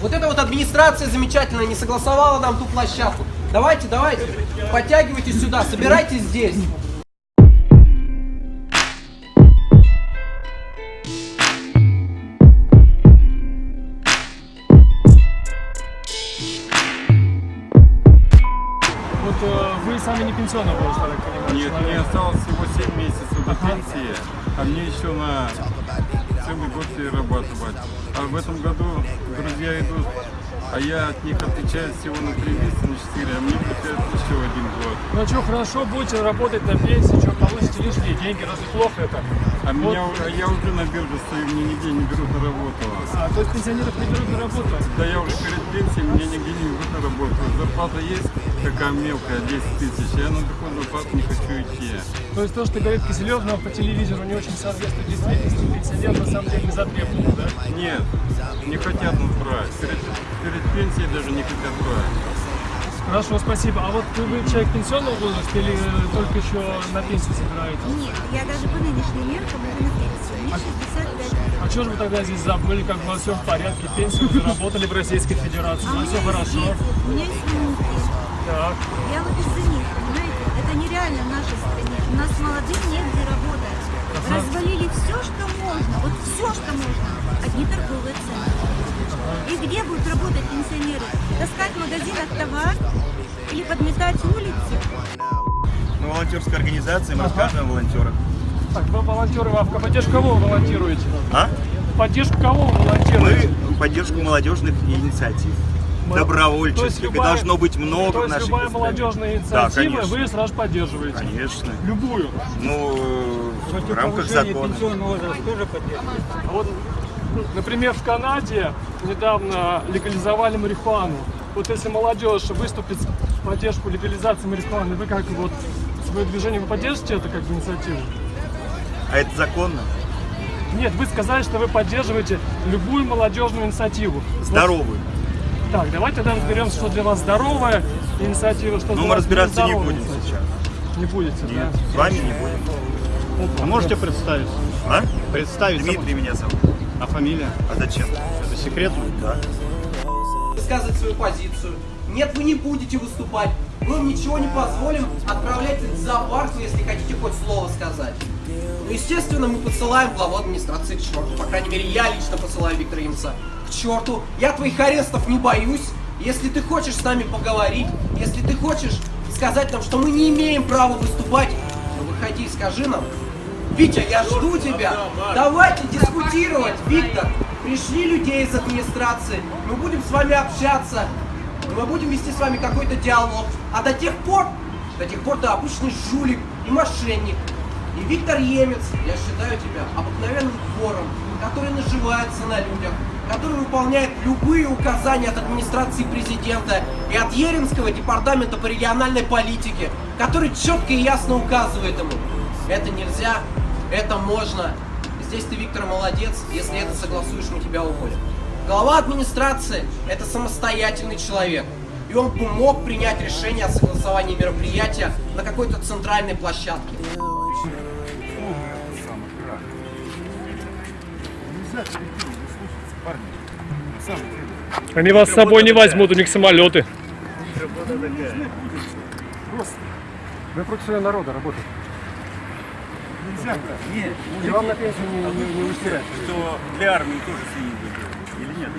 Вот эта вот администрация замечательная не согласовала нам ту площадку. Давайте, давайте, подтягивайтесь сюда, собирайтесь здесь. Вот э, вы сами не пенсионного возраста, так понимаю, Нет, человек. мне осталось всего 7 месяцев до пенсии, а мне еще на целый год перерабатывать. А в этом году друзья идут, а я от них отличаюсь всего на 3 месяца, на 4, а мне припят еще один год. Ну что, хорошо, будете работать на пенсии, что получите лишние деньги, разве плохо это? А Вот. меня, а я уже на бирже стою, мне нигде не берут на работу. А, то есть пенсионеров не берут на работу? Да я уже перед пенсией, меня нигде не берут на работу. Зарплата есть, такая мелкая, 10 тысяч, я на доходную плату не хочу идти. То есть то, что говорит Киселев нам по телевизору, не очень соответствует действительности. Пенсионер на самом деле не затребован, да? Нет, не хотят нас брать. Даже брать. Хорошо, спасибо. А вот вы человек пенсионного возраста или э, только еще на пенсию собираетесь? Нет, я даже по нынешним меркам уже на пенсии. Мне 65 лет. А что же вы тогда здесь забыли, как у вас все в порядке, пенсию вы заработали в Российской Федерации, у А у вас все хорошо? дети, у меня есть внуки. Так. Я вот из-за них, понимаете? Это нереально в нашей стране. У нас негде работать. Развалили все, что можно. Вот все, что можно. Одни торговые центры. И где будут работать пенсионеры? Таскать в магазинах товар или подметать улицы? Мы волонтерская организация, мы рассказываем о волонтерах. Так, вы волонтеры, а в поддержку кого вы волонтируете? А? В поддержку кого вы Мы волонтируете? в поддержку молодежных инициатив. Добровольческих. И любая- должно быть много То в есть нашей любая молодежная Да, инициатива конечно. вы сразу поддерживаете? Конечно. Любую. Ну, в рамках закона. А вот, например, в Канаде недавно легализовали марихуану. Вот если молодежь выступит в поддержку легализации марихуаны, вы как вот свое движение, вы поддержите это как инициативу? А это законно? Нет, вы сказали, что вы поддерживаете любую молодежную инициативу. Вот Здоровую. Так, давайте тогда разберемся, что для вас здоровая инициатива, что для мы разбираться не будем инициатива. сейчас. Не будете, Нет, да? с вами не будем. Опа. А можете представить? А? Представить Дмитрий меня зовут. А фамилия? А зачем? Это секретно? Да. Высказывать свою позицию. Нет, вы не будете выступать. Мы вам ничего не позволим. Отправляйтесь в зоопарк, если хотите хоть слово сказать. Ну, естественно, мы посылаем главу администрации к черту. По крайней мере, я лично посылаю Виктора Имца к черту. Я твоих арестов не боюсь. Если ты хочешь с нами поговорить, если ты хочешь сказать нам, что мы не имеем права выступать, ну выходи и скажи нам. Витя, я жду тебя. Давайте дискутировать, Виктор. Пришли людей из администрации. Мы будем с вами общаться. Мы будем вести с вами какой-то диалог. А до тех пор, до тех пор ты обычный жулик и мошенник. И Виктор Емец, я считаю тебя обыкновенным вором, который наживается на людях, который выполняет любые указания от администрации президента и от Еринского департамента по региональной политике, который четко и ясно указывает ему. Это нельзя, это можно. Здесь ты, Виктор, молодец. Если это согласуешь, мы тебя уволим. Глава администрации – это самостоятельный человек. И он бы мог принять решение о согласовании мероприятия на какой-то центральной площадке. Они вас с собой не возьмут, у них самолеты. Вы против своего народа работаете. Нет, И вам на пенсию не, не, не устирать. что для армии тоже свиньи или нет?